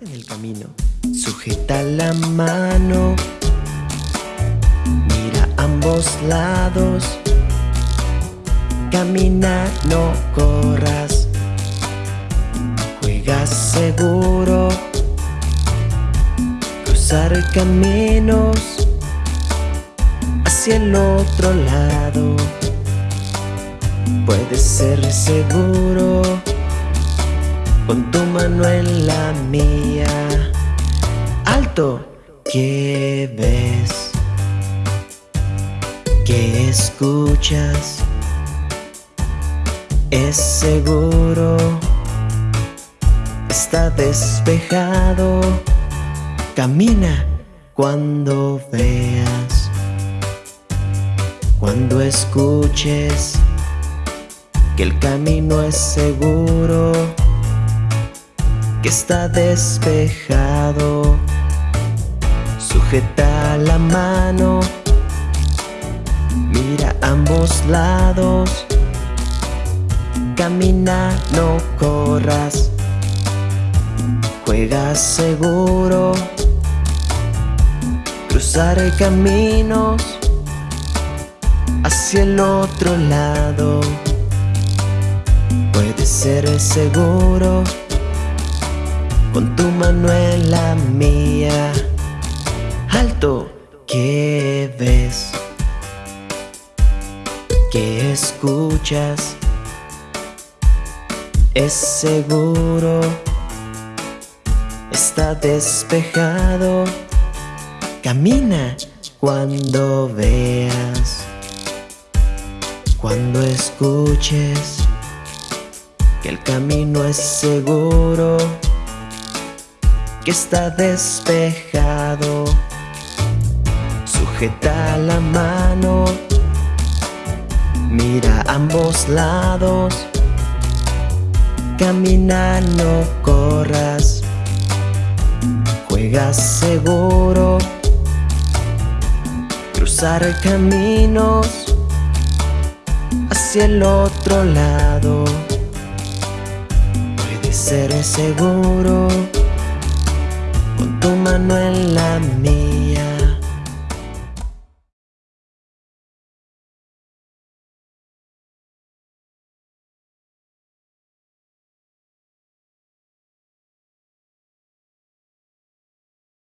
en el camino. Sujeta la mano, mira ambos lados. Camina, no corras. Juega seguro. Cruzar caminos hacia el otro lado. Puedes ser seguro con tu mano en la mía. Alto, ¿qué ves? ¿Qué escuchas? Es seguro, está despejado. Camina cuando veas, cuando escuches que el camino es seguro está despejado. Sujeta la mano, mira ambos lados. Camina, no corras. Juega seguro. Cruzar caminos hacia el otro lado. Puedes ser seguro mano en la mía. Alto, ¿qué ves? ¿Qué escuchas? Es seguro, está despejado. Camina cuando veas, cuando escuches que el camino es seguro está despejado. Sujeta la mano, mira ambos lados. Camina, no corras. Juega seguro. Cruzar caminos hacia el otro lado. Puede ser seguro